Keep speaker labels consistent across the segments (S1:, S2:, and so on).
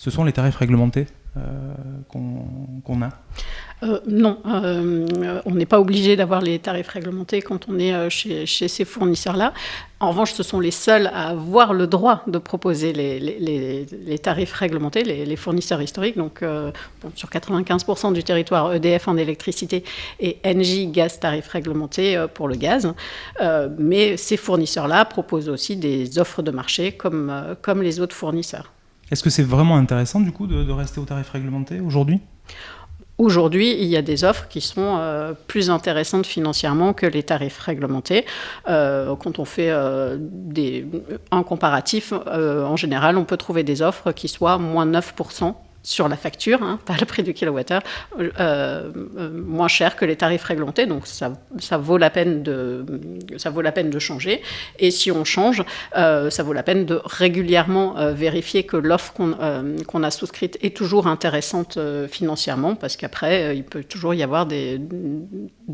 S1: ce sont les tarifs réglementés euh, qu'on a
S2: euh, non, euh, on n'est pas obligé d'avoir les tarifs réglementés quand on est chez, ces fournisseurs-là. En revanche, ce sont les seuls à avoir le droit de proposer les, tarifs réglementés, les, fournisseurs historiques. Donc, sur 95% du territoire EDF en électricité et Engie gaz tarifs réglementés pour le gaz. mais ces fournisseurs-là proposent aussi des offres de marché comme les autres fournisseurs.
S1: Est-ce que c'est vraiment intéressant du coup de, rester au tarif réglementé aujourd'hui?
S2: Aujourd'hui, il y a des offres qui sont euh, plus intéressantes financièrement que les tarifs réglementés. Euh, quand on fait euh, des, un comparatif, en général, on peut trouver des offres qui soient moins 9% sur la facture, hein, pas le prix du kilowattheure, euh, euh, moins cher que les tarifs réglementés. Donc ça, ça, vaut la peine de, ça vaut la peine de changer. Et si on change, euh, ça vaut la peine de régulièrement vérifier que l'offre qu'on a souscrite est toujours intéressante financièrement, parce qu'après, il peut toujours y avoir des,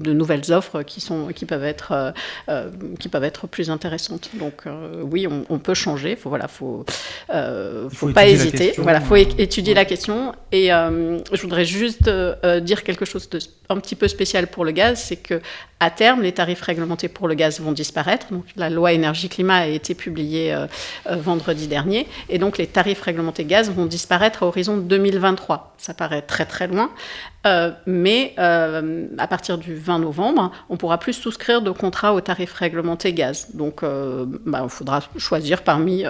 S2: de nouvelles offres qui, sont, qui, peuvent être, qui peuvent être plus intéressantes. Donc oui, on, peut changer. Il faut, voilà, faut, faut, pas hésiter. Voilà, faut étudier la question et euh, je voudrais juste euh, dire quelque chose de un petit peu spécial pour le gaz, c'est que à terme, les tarifs réglementés pour le gaz vont disparaître. Donc, la loi énergie-climat a été publiée euh, vendredi dernier, et donc les tarifs réglementés gaz vont disparaître à horizon 2023. Ça paraît très très loin, mais à partir du 20 novembre, on pourra plus souscrire de contrats aux tarifs réglementés gaz. Donc, bah, il faudra choisir parmi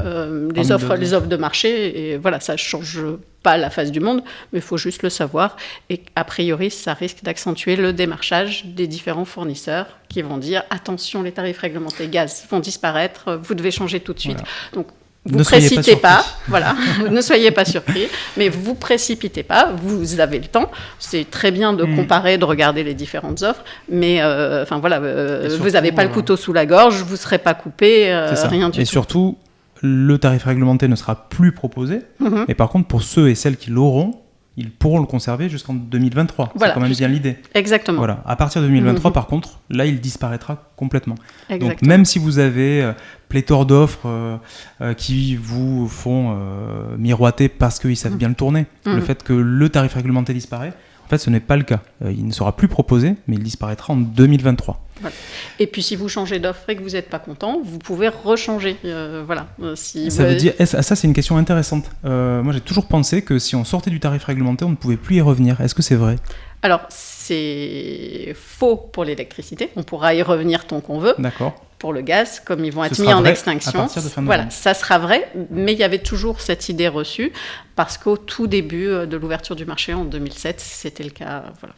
S2: les offres, les offres de marché, et voilà, ça change pas la face du monde, mais il faut juste le savoir. Et a priori, ça risque d'accentuer le démarchage des différents fournisseurs qui vont dire attention, les tarifs réglementés gaz vont disparaître, vous devez changer tout de suite. Donc vous ne précipitez pas, voilà, ne soyez pas surpris, mais vous précipitez pas, vous avez le temps. C'est très bien de mm. comparer, de regarder les différentes offres, mais euh, enfin voilà, euh, vous n'avez pas le couteau sous la gorge, vous ne serez pas coupé, euh, rien du
S1: et
S2: tout.
S1: Et surtout, le tarif réglementé ne sera plus proposé. Mhm. Mais par contre, pour ceux et celles qui l'auront, ils pourront le conserver jusqu'en 2023. c'est quand même bien l'idée.
S2: Exactement.
S1: Voilà. À partir de 2023, mhm. par contre, là, il disparaîtra complètement. Donc, même si vous avez euh, pléthore d'offres euh, euh, qui vous font miroiter parce qu'ils savent mhm. bien le tourner, le fait que le tarif réglementé disparaît, en fait, ce n'est pas le cas. il ne sera plus proposé, mais il disparaîtra en 2023.
S2: Et puis si vous changez d'offre et que vous n'êtes pas content, vous pouvez rechanger. Euh, voilà.
S1: Euh, si ça veut dire, ça c'est une question intéressante. Euh, moi j'ai toujours pensé que si on sortait du tarif réglementé, on ne pouvait plus y revenir. Est-ce que c'est vrai?
S2: Alors c'est faux pour l'électricité. On pourra y revenir tant qu'on veut.
S1: D'accord.
S2: Pour le gaz, comme ils vont être mis en extinction, voilà, ça sera vrai. Mais il y avait toujours cette idée reçue parce qu'au tout début de l'ouverture du marché en 2007, c'était le cas. Voilà.